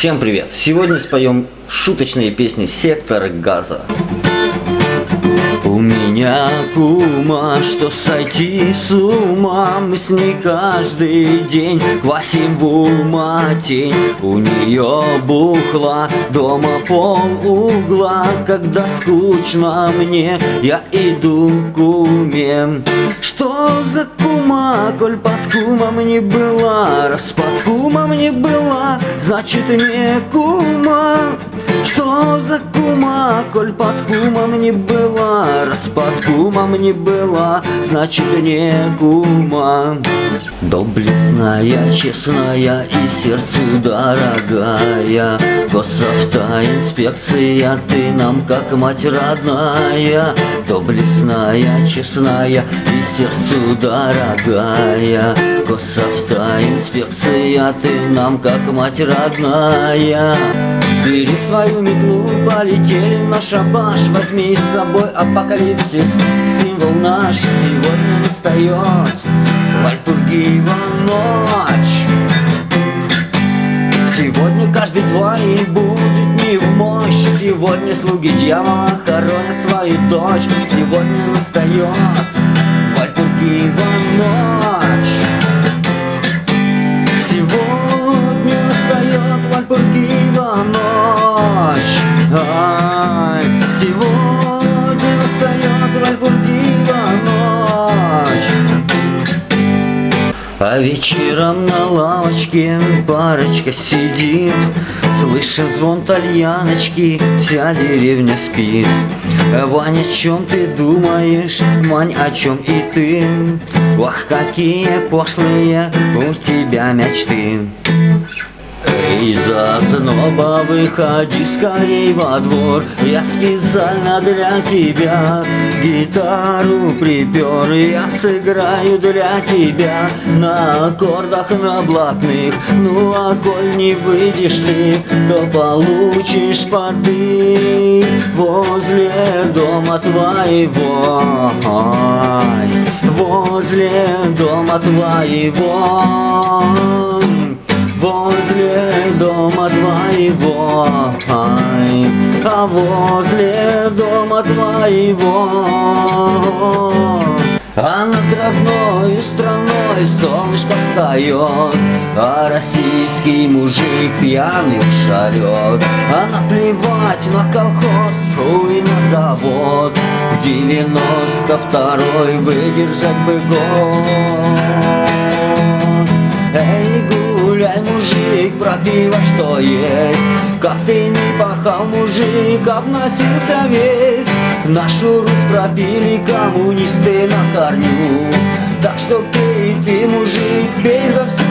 Всем привет! Сегодня споем шуточные песни «Сектор газа». Кума, что сойти с ума. Мы с ней каждый день квасим в ума тень. У нее бухла дома пол угла. Когда скучно мне, я иду к уме. Что за кума, коль под кумом не была? Раз под кумом не была, значит не кума. Что за коль под кумом не была Раз под кумом не была, значит не кума Доблестная, честная и сердцу дорогая. Госавтоинспекция, ты нам как мать родная. Доблестная, честная и сердцу дорогая. Госавтоинспекция, ты нам как мать родная Бери свою метлу, полетели на шабаш. Возьми с собой апокалипсис, символ наш Сегодня настает Вальпургиева ночь. Сегодня каждый твой будет не в мощь. Сегодня слуги дьявола хоронят свою дочь. Сегодня настает Вальпургиева ночь ночь. Ай, Сегодня настает Вальпургиева ночь. А вечером на лавочке парочка сидит. Слышен звон тальяночки, вся деревня спит. Ваня, о чем ты думаешь, Мань, о чем и ты? Ох, какие пошлые у тебя мечты Эй, зазноба, выходи скорей во двор. Я специально для тебя гитару припер. Я сыграю для тебя на аккордах на блатных. Ну а коль не выйдешь ты, то получишь поды Возле дома твоего. Возле дома твоего твоего, а возле дома твоего. А над родной страной солнышко встает, А российский мужик пьяный шарет. А наплевать на колхоз, и на завод, Девяносто второй выдержать бы год. Эй, гуляй, мужик, пропивай, что есть. Как ты не пахал, мужик, обносился весь. Нашу Русь пропили коммунисты на корню. Так что пей ты, мужик, пей за всю